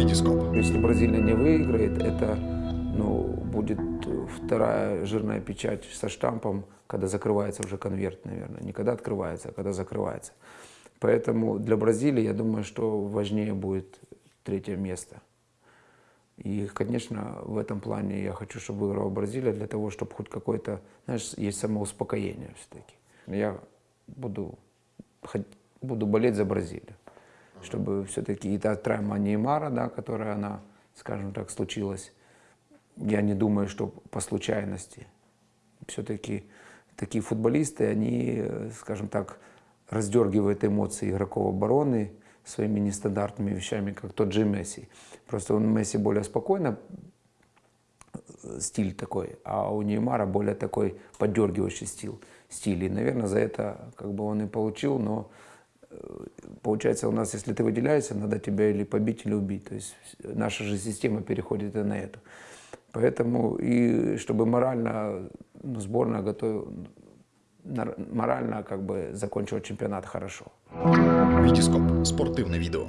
Витископ. Если Бразилия не выиграет, это ну, будет вторая жирная печать со штампом, когда закрывается уже конверт, наверное. Не когда открывается, а когда закрывается. Поэтому для Бразилии, я думаю, что важнее будет третье место. И, конечно, в этом плане я хочу, чтобы выиграла Бразилия, для того, чтобы хоть какое-то, знаешь, есть самоуспокоение все-таки. Я буду, буду болеть за Бразилию, чтобы все-таки и та травма Неймара, да, которая она, скажем так, случилась, я не думаю, что по случайности. Все-таки такие футболисты, они, скажем так, раздергивают эмоции игроков обороны своими нестандартными вещами, как тот же Месси. Просто он Месси более спокойно, стиль такой, а у Неймара более такой поддергивающий стиль. стиль. И, наверное, за это как бы он и получил, но э, получается у нас, если ты выделяешься, надо тебя или побить, или убить. То есть наша же система переходит и на эту. Поэтому и чтобы морально ну, сборная готовила, морально как бы закончила чемпионат хорошо. Витископ. Спортивное видео.